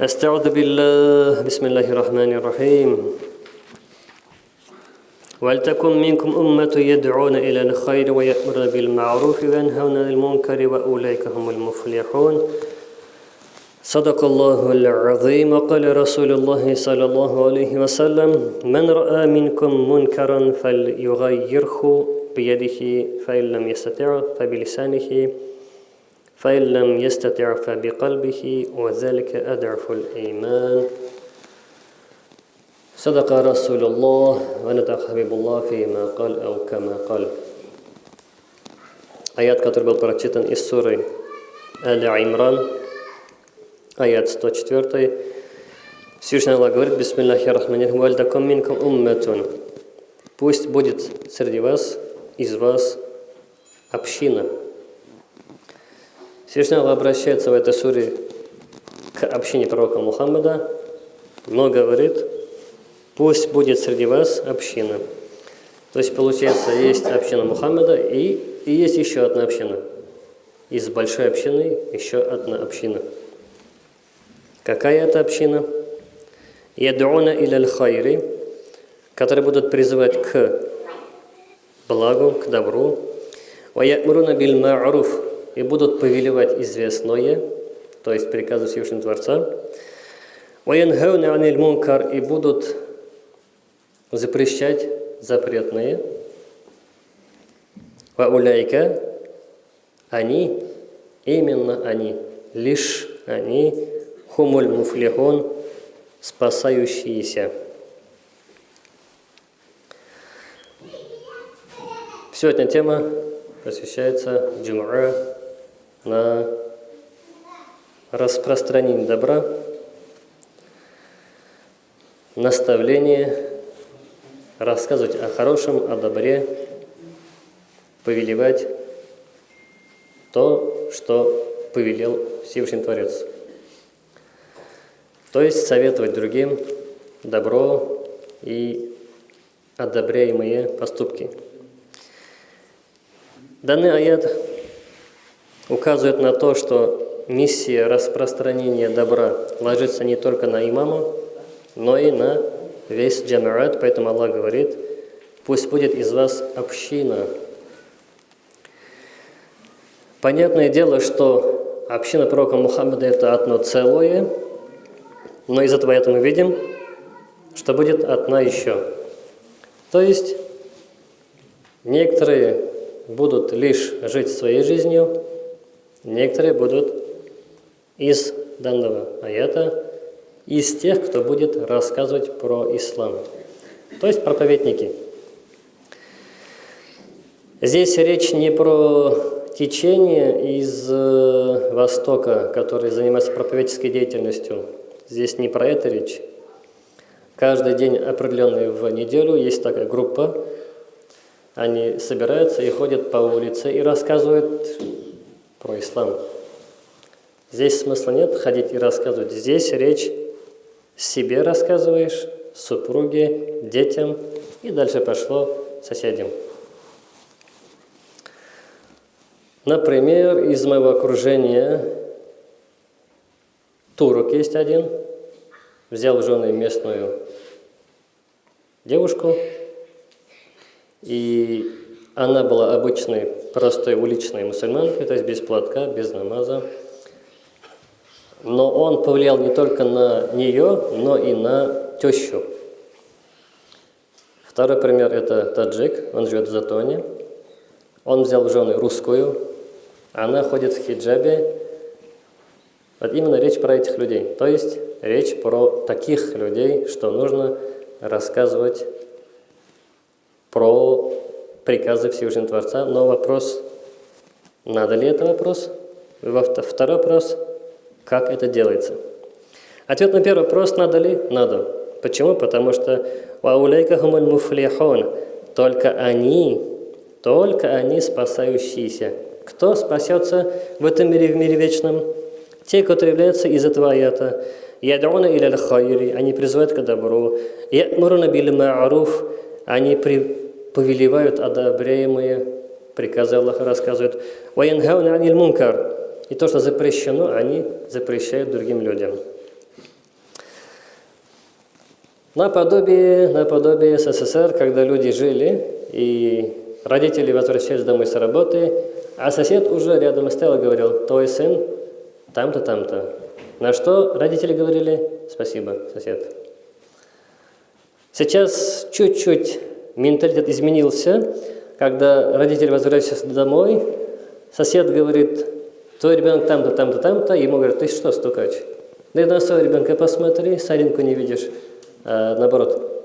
أستعوذ بالله بسم الله الرحمن الرحيم. ولتكن منكم أمة يدعون إلى الخير ويأمرون بالمعروف وينهون عن المنكر وأولئك هم المفلحون. صدق الله العظيم. وقال رسول الله صلى الله عليه وسلم من رأى منكم منكرا فليغيره بيده فإن لم يستطع فبلسانه. فإن لم يستطع فبقلبه وذلك أضعف الإيمان صدق رسول الله ونطق حبيب الله فيما قال أو كما قال Аят, который был прочитан из суры Аля Имран, аят 104, Всевышний Аллах говорит, Бисмиллахи рахмани вальдакам минкам умматун. Пусть будет среди вас, из вас община – Всевышний Аллах обращается в этой суре к общине пророка Мухаммада, но говорит, пусть будет среди вас община. То есть, получается, есть община Мухаммада и, и есть еще одна община. Из большой общины еще одна община. Какая это община? Ядуна или хайри, которые будут призывать к благу, к добру. Ваятмуруна биль ма'руф, и будут повелевать известное, то есть приказы Всевышнего Творца, и будут запрещать запретные, вауляйка, они, именно они, лишь они, хумуль муфлихон, спасающиеся. Сегодня тема посвящается джум'a на распространение добра, наставление, рассказывать о хорошем, о добре, повелевать то, что повелел Всевышний Творец. То есть советовать другим добро и одобряемые поступки. Данный аят указывает на то, что миссия распространения добра ложится не только на имама, но и на весь джамаат, поэтому Аллах говорит, пусть будет из вас община. Понятное дело, что община пророка Мухаммада это одно целое, но из этого мы видим, что будет одна еще. То есть некоторые будут лишь жить своей жизнью, Некоторые будут из данного аята, из тех, кто будет рассказывать про ислам. То есть проповедники. Здесь речь не про течение из э, Востока, которые занимаются проповедческой деятельностью. Здесь не про это речь. Каждый день определенный в неделю есть такая группа. Они собираются и ходят по улице и рассказывают про ислам. Здесь смысла нет ходить и рассказывать. Здесь речь себе рассказываешь, супруге, детям и дальше пошло соседям. Например, из моего окружения турок есть один, взял в жены местную девушку, и она была обычной, простой уличной мусульманкой, то есть без платка, без намаза. Но он повлиял не только на нее, но и на тещу. Второй пример – это таджик, он живет в Затоне. Он взял в жены русскую, она ходит в хиджабе. Вот именно речь про этих людей. То есть речь про таких людей, что нужно рассказывать про приказы Всевышнего Творца, но вопрос, надо ли это вопрос? Второй вопрос, как это делается? Ответ на первый вопрос, надо ли? Надо. Почему? Потому что «Ваулейка хумуль муфлихон» только они, только они спасающиеся. Кто спасется в этом мире, в мире вечном? Те, которые являются из этого аята. «Ядуна иля хайри» они призывают к добру. «Ятмуруна бил ма'руф» они при, повелевают одобряемые приказы Аллаха, рассказывают. «Ваянхауна аниль мункар» и то, что запрещено, они запрещают другим людям. Наподобие, наподобие СССР, когда люди жили, и родители возвращались домой с работы, а сосед уже рядом стоял и говорил, твой сын там-то, там-то. На что родители говорили, спасибо, сосед. Сейчас чуть-чуть менталитет изменился, когда родители возвращаются домой, сосед говорит, твой ребенок там-то, там-то, там-то, ему говорят, ты что, стукач? Да и на своего ребенка посмотри, соринку не видишь, а, наоборот,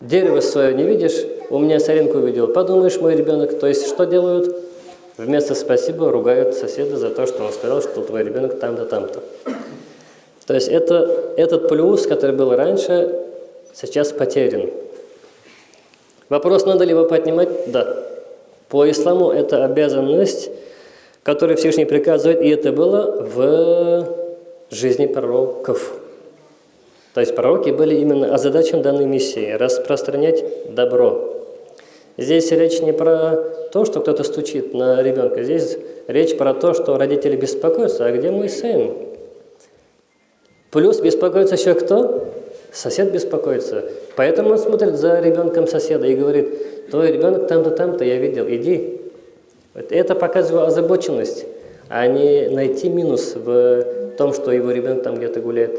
дерево свое не видишь, у меня соринку увидел, подумаешь, мой ребенок, то есть что делают? Вместо спасибо ругают соседа за то, что он сказал, что твой ребенок там-то, там-то. То есть это, этот плюс, который был раньше, сейчас потерян. Вопрос, надо ли его поднимать? Да. По исламу это обязанность, которую Всевышний приказывает, и это было в жизни пророков. То есть пророки были именно озадачен данной миссии – распространять добро. Здесь речь не про то, что кто-то стучит на ребенка. Здесь речь про то, что родители беспокоятся. А где мой сын? Плюс беспокоится еще кто? Сосед беспокоится. Поэтому он смотрит за ребенком соседа и говорит, твой ребенок там-то, там-то, я видел, иди. Это показывает озабоченность, а не найти минус в том, что его ребенок там где-то гуляет.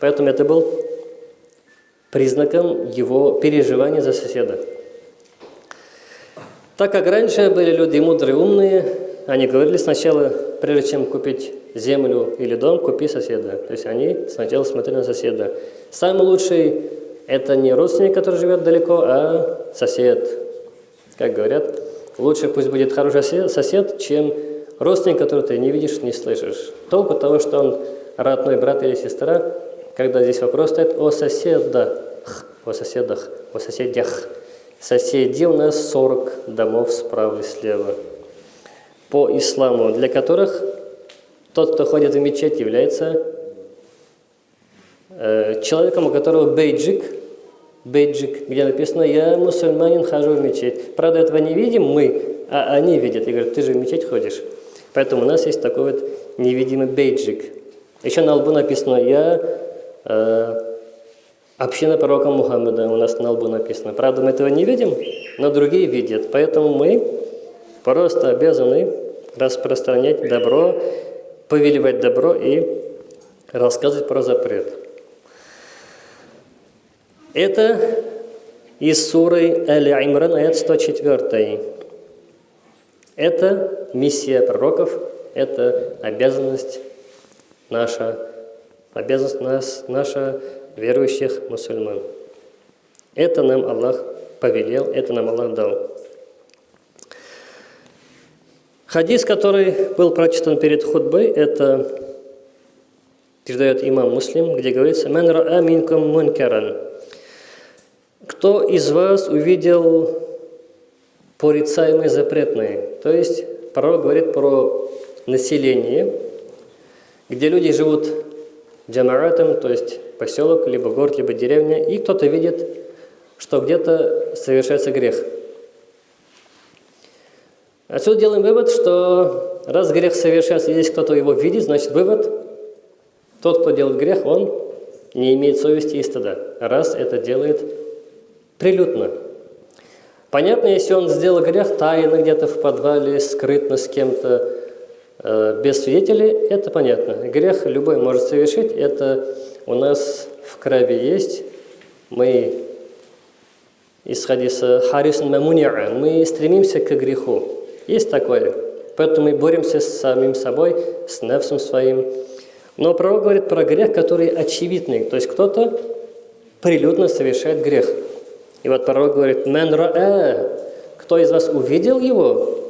Поэтому это был признаком его переживания за соседа. Так как раньше были люди мудрые, умные, они говорили сначала, прежде чем купить землю или дом, купи соседа. То есть они сначала смотрели на соседа. Самый лучший – это не родственник, который живет далеко, а сосед. Как говорят, лучше пусть будет хороший сосед, чем родственник, который ты не видишь, не слышишь. Толку того, что он родной брат или сестра, когда здесь вопрос стоит о соседах, о соседах, о соседях. Соседи у нас 40 домов справа и слева. По исламу, для которых тот, кто ходит в мечеть, является э, человеком, у которого бейджик, бейджик, где написано «Я мусульманин, хожу в мечеть». Правда, этого не видим мы, а они видят и говорят «Ты же в мечеть ходишь». Поэтому у нас есть такой вот невидимый бейджик. Еще на лбу написано «Я э, Община пророка Мухаммада у нас на лбу написано. Правда, мы этого не видим, но другие видят. Поэтому мы просто обязаны распространять добро, повелевать добро и рассказывать про запрет. Это из суры Аль-Имран, аят 104. Это миссия пророков, это обязанность наша, обязанность нас, наша верующих мусульман. Это нам Аллах повелел, это нам Аллах дал. Хадис, который был прочитан перед худбой, это передает имам Муслим, где говорится «Ман раа минкум мункаран» Кто из вас увидел порицаемые запретные? То есть пророк говорит про население, где люди живут джамаратом, то есть поселок, либо город, либо деревня, и кто-то видит, что где-то совершается грех. Отсюда делаем вывод, что раз грех совершается, и здесь кто-то его видит, значит вывод, тот, кто делает грех, он не имеет совести и стыда, раз это делает прилюдно. Понятно, если он сделал грех тайно где-то в подвале, скрытно с кем-то, э, без свидетелей, это понятно. Грех любой может совершить, это у нас в крови есть, мы, исходя из Харисн Мамуниа, мы стремимся к греху. Есть такое. Поэтому мы боремся с самим собой, с нефсом своим. Но пророк говорит про грех, который очевидный. То есть кто-то прилюдно совершает грех. И вот пророк говорит, «Мен раэ» Кто из вас увидел его?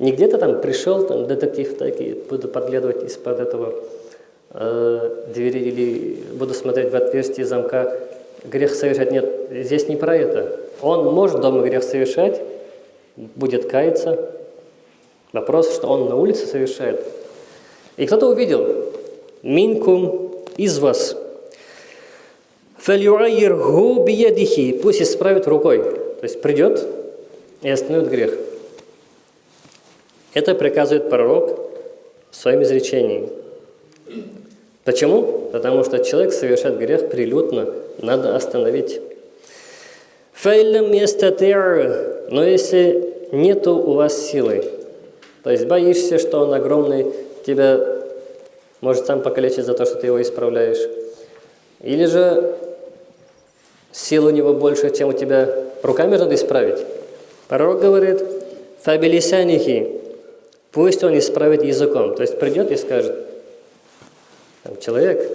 Не где-то там пришел, там детектив так и буду подглядывать из-под этого э, двери или буду смотреть в отверстие замка, грех совершать. Нет, здесь не про это. Он может дома грех совершать, будет каяться. Вопрос, что он на улице совершает. И кто-то увидел, минкум из вас. Фальюайргу биядихи, пусть исправит рукой. То есть придет и остановит грех. Это приказывает пророк в своем изречении. Почему? Потому что человек совершает грех прилюдно, надо остановить. Фейлем Но если нету у вас силы, то есть боишься, что он огромный, тебя может сам покалечить за то, что ты его исправляешь. Или же сил у него больше, чем у тебя руками надо исправить. Пророк говорит, фабилисянихи, пусть он исправит языком. То есть придет и скажет, человек,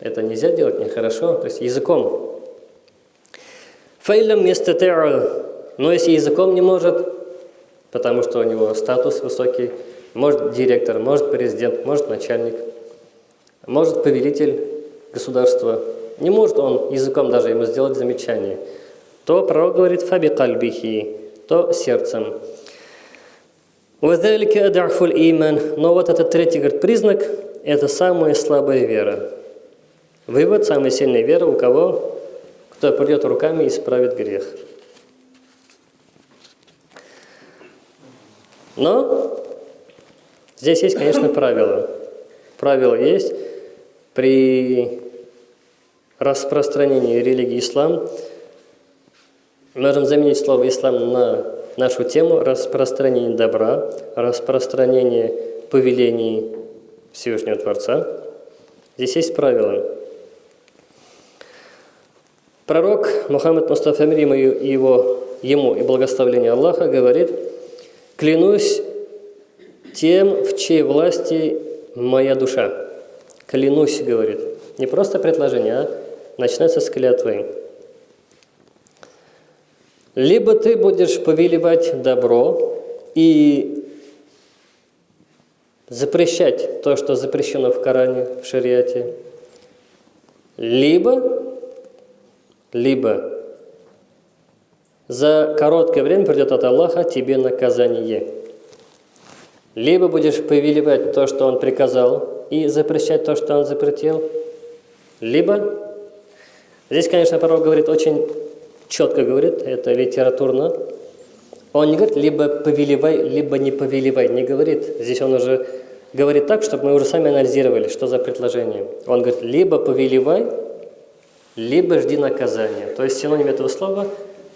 это нельзя делать, нехорошо, то есть языком Фейлем вместо но если языком не может, потому что у него статус высокий, может директор, может президент, может начальник, может повелитель государства, не может он языком даже ему сделать замечание, то пророк говорит «фаби кальбихи», то сердцем. иман. Но вот этот третий говорит, признак – это самая слабая вера. Вывод – самая сильная вера у кого? кто придет руками и исправит грех. Но здесь есть, конечно, правило. Правило есть при распространении религии ислам. Можем заменить слово ислам на нашу тему распространение добра, распространение повелений Всевышнего Творца. Здесь есть правило. Пророк Мухаммад Мустафа мир и его, ему и благословление Аллаха говорит, «Клянусь тем, в чьей власти моя душа». «Клянусь», говорит. Не просто предложение, а начинается с клятвы. Либо ты будешь повелевать добро и запрещать то, что запрещено в Коране, в шариате, либо либо за короткое время придет от Аллаха тебе наказание. Либо будешь повелевать то, что Он приказал, и запрещать то, что Он запретил. Либо, здесь, конечно, пророк говорит очень четко говорит, это литературно. Он не говорит, либо повелевай, либо не повелевай, не говорит. Здесь он уже говорит так, чтобы мы уже сами анализировали, что за предложение. Он говорит, либо повелевай, либо жди наказания. То есть синоним этого слова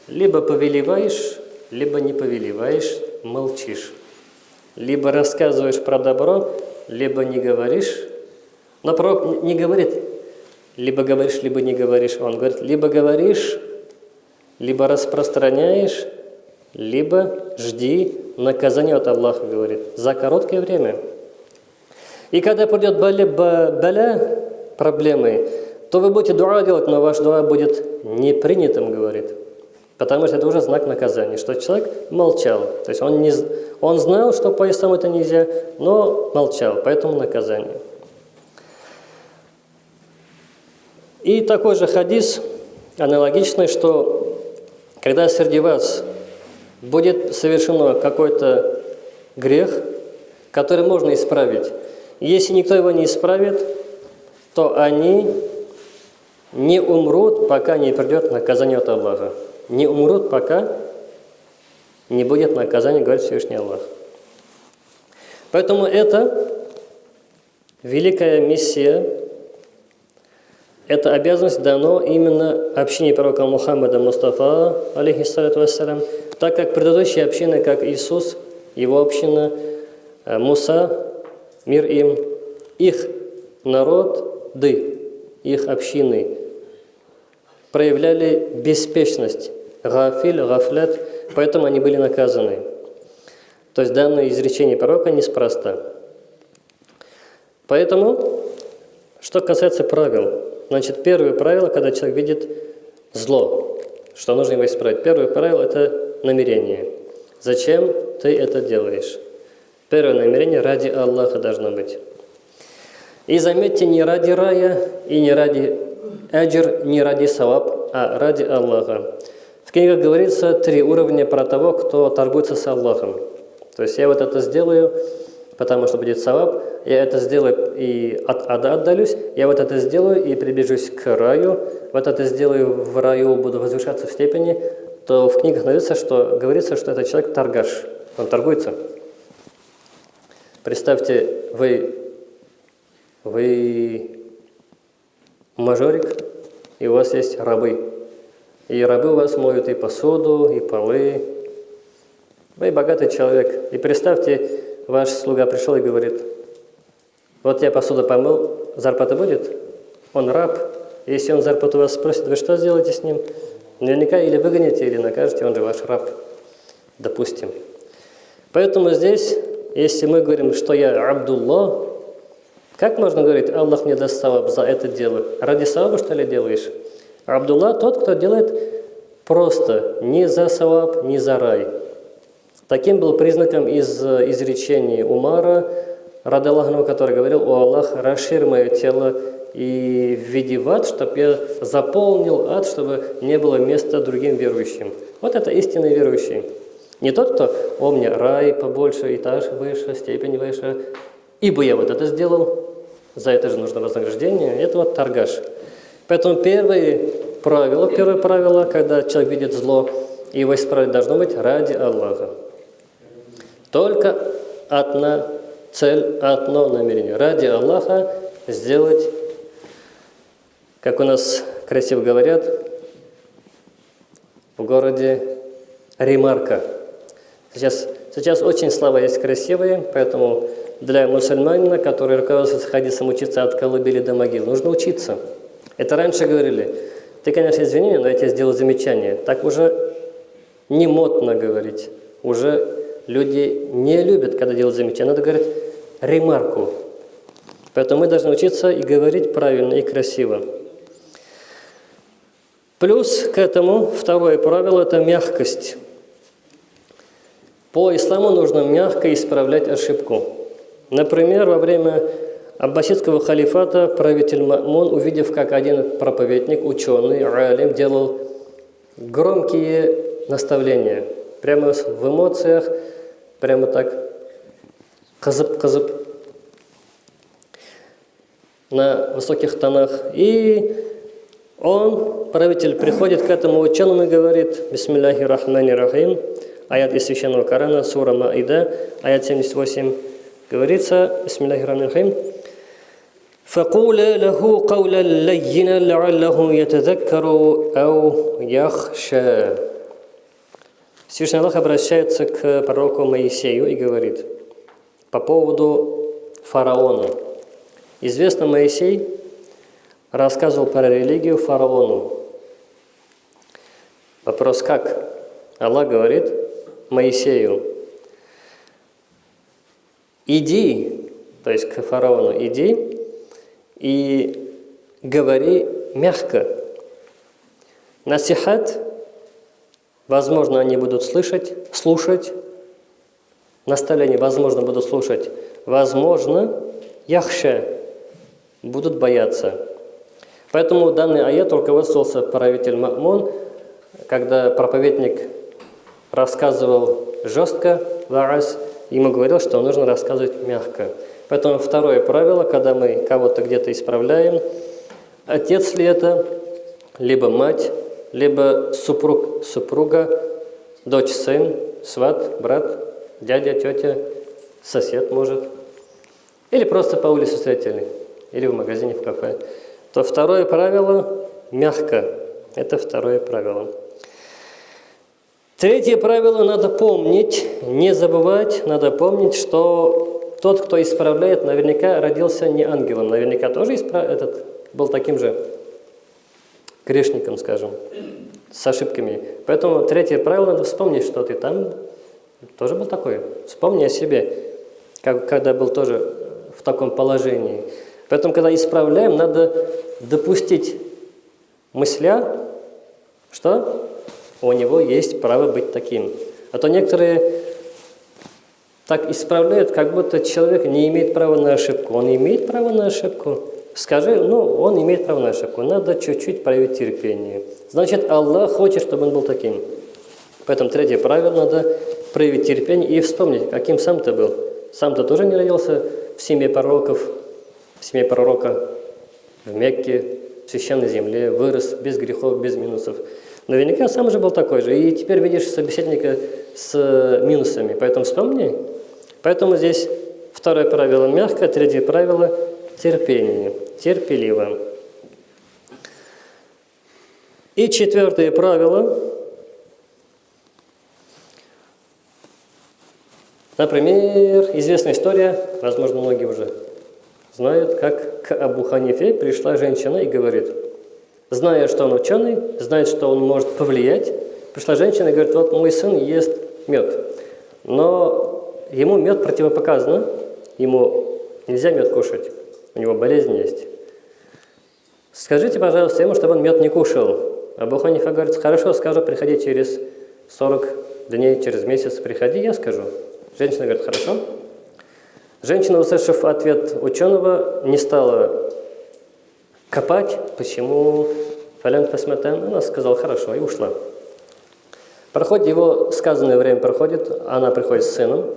либо повелеваешь, либо не повелеваешь, молчишь. Либо рассказываешь про добро, либо не говоришь. Но пророк не говорит, либо говоришь, либо не говоришь. Он говорит, либо говоришь, либо распространяешь, либо жди наказания от Аллаха, говорит, за короткое время. И когда придет баля, баля проблемы, то вы будете дуа делать, но ваш дуа будет не принятым, говорит. Потому что это уже знак наказания, что человек молчал. То есть он, не, он знал, что по ислам это нельзя, но молчал, поэтому наказание. И такой же хадис аналогичный, что когда среди вас будет совершено какой-то грех, который можно исправить, если никто его не исправит, то они не умрут, пока не придет наказание от Аллаха. Не умрут, пока не будет наказания, говорит Всевышний Аллах. Поэтому это великая миссия, эта обязанность дано именно общине пророка Мухаммада Мустафа, алейхиссалату вассалям, так как предыдущие общины, как Иисус, его община, э, Муса, мир им, их народ, ды, их общины проявляли беспечность, гафиль, гафлят, поэтому они были наказаны. То есть данное изречение пророка неспроста. Поэтому, что касается правил, значит, первое правило, когда человек видит зло, что нужно его исправить. Первое правило – это намерение. Зачем ты это делаешь? Первое намерение ради Аллаха должно быть. И заметьте, не ради рая и не ради Аджир не ради саваб, а ради Аллаха. Книгах говорится три уровня про того, кто торгуется с Аллахом. То есть я вот это сделаю, потому что будет саваб, я это сделаю и от ада отдалюсь, я вот это сделаю и приближусь к раю, вот это сделаю в раю, буду возвышаться в степени, то в книгах говорится, что, говорится, что этот человек торгаш, он торгуется. Представьте, вы, вы мажорик, и у вас есть рабы. И рабы у вас моют и посуду, и полы. Вы богатый человек. И представьте, ваш слуга пришел и говорит, вот я посуду помыл, зарплата будет? Он раб. Если он зарплату вас спросит, вы что сделаете с ним? Наверняка или выгоните, или накажете, он же ваш раб. Допустим. Поэтому здесь, если мы говорим, что я Абдулла, как можно говорить, Аллах мне даст саваб за это дело? Ради саваба, что ли, делаешь? Абдулла тот, кто делает просто, не за саваб, не за рай. Таким был признаком из изречений Умара, рады Аллаху, который говорил, «О Аллах, расширь мое тело и введи в ад, чтобы я заполнил ад, чтобы не было места другим верующим». Вот это истинный верующий. Не тот, кто «О, мне рай побольше, этаж выше, степень выше, ибо я вот это сделал, за это же нужно вознаграждение». Это вот торгаш. Поэтому первое правило, первое правило, когда человек видит зло, его исправить должно быть ради Аллаха. Только одна цель, одно намерение. Ради Аллаха сделать, как у нас красиво говорят, в городе ремарка. Сейчас, сейчас очень слова есть красивые, поэтому для мусульманина, который руководствуется хадисом учиться от колыбели до могил, нужно учиться. Это раньше говорили, ты, конечно, извини меня, но я тебе сделаю замечание. Так уже не модно говорить. Уже люди не любят, когда делают замечание. Надо говорить ремарку. Поэтому мы должны учиться и говорить правильно и красиво. Плюс к этому второе правило – это мягкость. По исламу нужно мягко исправлять ошибку. Например, во время аббасидского халифата правитель Мамун, увидев, как один проповедник, ученый, алим, делал громкие наставления, прямо в эмоциях, прямо так, казып-казып, на высоких тонах. И он, правитель, приходит к этому ученому и говорит, «Бисмилляхи рахмани рахим», аят из Священного Корана, сура Маида, аят 78, говорится, «Бисмилляхи рахмани рахим», فقولا له قولا لينا لعله يتذكر أو يخشى Всевышний Аллах обращается к пророку Моисею и говорит по поводу фараона. Известно, Моисей рассказывал про религию фараону. Вопрос как? Аллах говорит Моисею, иди, то есть к фараону, иди и говори мягко. Насихат, возможно, они будут слышать, слушать. Наставление, возможно, будут слушать. Возможно, яхша, будут бояться. Поэтому данный аят руководствовался правитель Мамун, когда проповедник рассказывал жестко, ему говорил, что нужно рассказывать мягко. Поэтому второе правило, когда мы кого-то где-то исправляем, отец ли это, либо мать, либо супруг, супруга, дочь, сын, сват, брат, дядя, тетя, сосед может, или просто по улице встретили, или в магазине, в кафе, то второе правило – мягко. Это второе правило. Третье правило – надо помнить, не забывать, надо помнить, что тот, кто исправляет, наверняка родился не ангелом, наверняка тоже исправ... этот, был таким же грешником, скажем, с ошибками. Поэтому третье правило, надо вспомнить, что ты там тоже был такой. Вспомни о себе, как, когда был тоже в таком положении. Поэтому, когда исправляем, надо допустить мысля, что у него есть право быть таким. А то некоторые так исправляют, как будто человек не имеет права на ошибку. Он имеет право на ошибку. Скажи, ну, он имеет право на ошибку. Надо чуть-чуть проявить терпение. Значит, Аллах хочет, чтобы он был таким. Поэтому третье правило надо проявить терпение и вспомнить, каким сам ты был. Сам ты тоже не родился в семье пророков, в семье пророка, в Мекке, в священной земле, вырос без грехов, без минусов. Наверняка сам же был такой же. И теперь видишь собеседника с минусами. Поэтому вспомни, Поэтому здесь второе правило мягкое, третье правило терпение, терпеливо. И четвертое правило. Например, известная история, возможно, многие уже знают, как к Абу Ханифе пришла женщина и говорит, зная, что он ученый, знает, что он может повлиять, пришла женщина и говорит, вот мой сын ест мед, но ему мед противопоказано, ему нельзя мед кушать, у него болезнь есть. Скажите, пожалуйста, ему, чтобы он мед не кушал. Абу Ханифа говорит, хорошо, скажу, приходи через 40 дней, через месяц приходи, я скажу. Женщина говорит, хорошо. Женщина, услышав ответ ученого, не стала копать, почему Фалян Фасматан, она сказала, хорошо, и ушла. Проходит его сказанное время проходит, она приходит с сыном.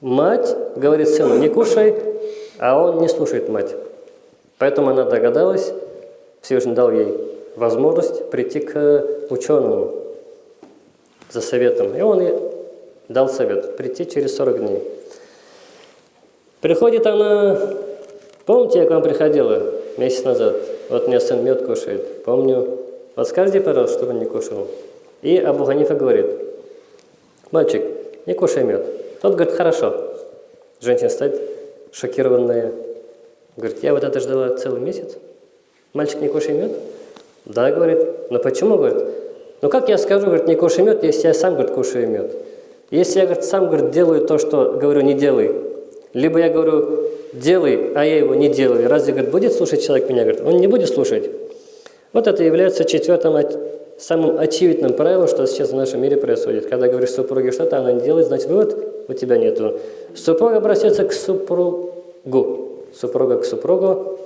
Мать говорит сыну, не кушай, а он не слушает мать. Поэтому она догадалась, Всевышний дал ей возможность прийти к ученому за советом. И он ей дал совет прийти через 40 дней. Приходит она, помните, я к вам приходила месяц назад? Вот меня сын мед кушает. Помню. Вот скажите, пожалуйста, чтобы он не кушал. И Абу Ханифа говорит, мальчик, не кушай мед. Тот говорит, хорошо. Женщина стоит шокированная. Говорит, я вот это ждала целый месяц. Мальчик, не кушай мед? Да, говорит. Но почему, говорит? Ну как я скажу, говорит, не кушай мед, если я сам, говорит, кушаю мед? Если я, говорит, сам, говорит, делаю то, что говорю, не делай, либо я говорю, делай, а я его не делаю, разве, говорит, будет слушать человек меня? Говорит, он не будет слушать. Вот это является четвертым, самым очевидным правилом, что сейчас в нашем мире происходит. Когда говоришь супруге что-то, она не делает, значит, вывод у тебя нету. Супруг обращается к супругу, супруга к супругу,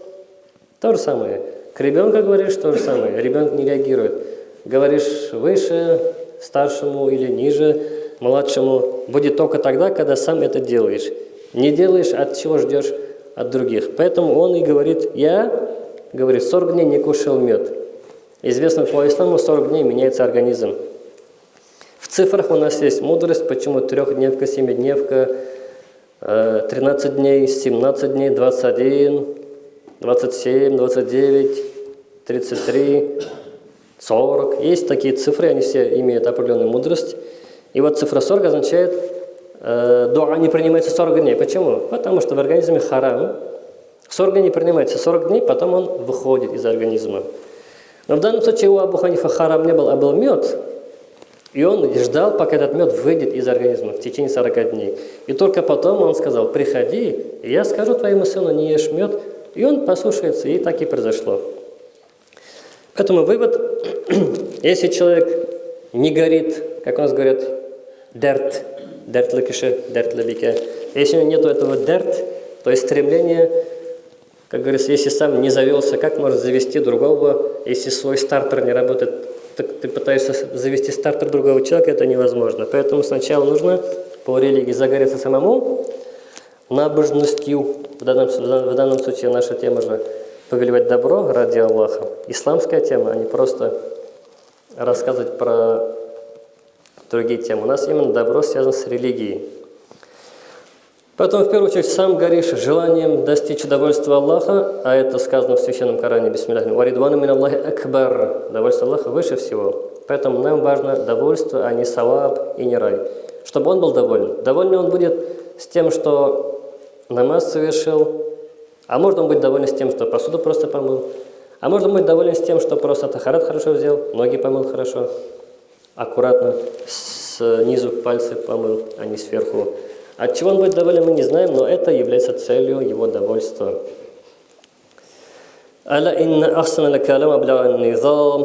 то же самое. К ребенку говоришь то же самое, ребенок не реагирует. Говоришь выше, старшему или ниже, младшему, будет только тогда, когда сам это делаешь. Не делаешь, от чего ждешь от других. Поэтому он и говорит, я, говорит, 40 дней не кушал мед. Известно по исламу, 40 дней меняется организм. В цифрах у нас есть мудрость, почему трехдневка, семидневка, 13 э, дней, 17 дней, 21, 27, 29, 33, 40. Есть такие цифры, они все имеют определенную мудрость. И вот цифра 40 означает, э, дуа не принимается 40 дней. Почему? Потому что в организме харам. 40 дней не принимается, 40 дней, потом он выходит из организма. Но в данном случае у Абу Ханифа харам не был, а был мед. И он ждал, пока этот мед выйдет из организма в течение 40 дней. И только потом он сказал, приходи, и я скажу твоему сыну, не ешь мед, и он послушается, и так и произошло. Поэтому вывод, если человек не горит, как у нас говорят, дерт, дерт лыкиши, дерт лабике, если у него нет этого дерт, то есть стремление, как говорится, если сам не завелся, как может завести другого, если свой стартер не работает, так ты пытаешься завести стартер другого человека, это невозможно. Поэтому сначала нужно по религии загореться самому, набожностью, в данном, в данном случае наша тема же повелевать добро ради Аллаха. Исламская тема, а не просто рассказывать про другие темы. У нас именно добро связано с религией. Поэтому, в первую очередь, сам горишь желанием достичь удовольствия Аллаха, а это сказано в Священном Коране, бисмилляхи, «Варидвану мин Аллахи акбар» – довольство Аллаха выше всего. Поэтому нам важно довольство, а не саваб и не рай. Чтобы он был доволен. Доволен он будет с тем, что намаз совершил, а можно быть доволен с тем, что посуду просто помыл, а можно быть доволен с тем, что просто тахарат хорошо взял, ноги помыл хорошо, аккуратно, снизу пальцы помыл, а не сверху. От чего он будет доволен, мы не знаем, но это является целью его довольства. ألا إن أحسن الكلام أبلغ النظام